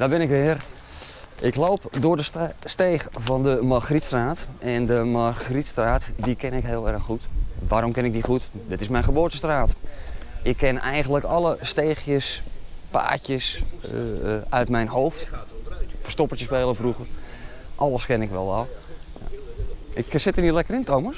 daar ben ik weer. Ik loop door de steeg van de Margrietstraat. En de Margrietstraat, die ken ik heel erg goed. Waarom ken ik die goed? Dit is mijn geboortestraat. Ik ken eigenlijk alle steegjes, paadjes eh, eh, uit mijn hoofd. Verstoppertje spelen vroeger. Alles ken ik wel al. Ik eh, zit er niet lekker in, Thomas.